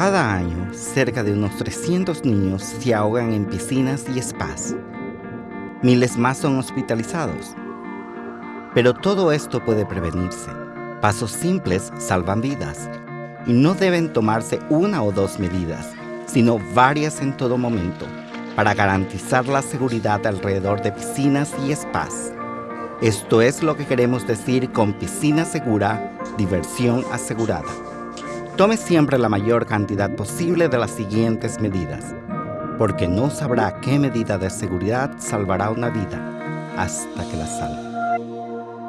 Cada año, cerca de unos 300 niños se ahogan en piscinas y spas. Miles más son hospitalizados. Pero todo esto puede prevenirse. Pasos simples salvan vidas. Y no deben tomarse una o dos medidas, sino varias en todo momento, para garantizar la seguridad alrededor de piscinas y spas. Esto es lo que queremos decir con piscina segura, diversión asegurada. Tome siempre la mayor cantidad posible de las siguientes medidas, porque no sabrá qué medida de seguridad salvará una vida hasta que la salve.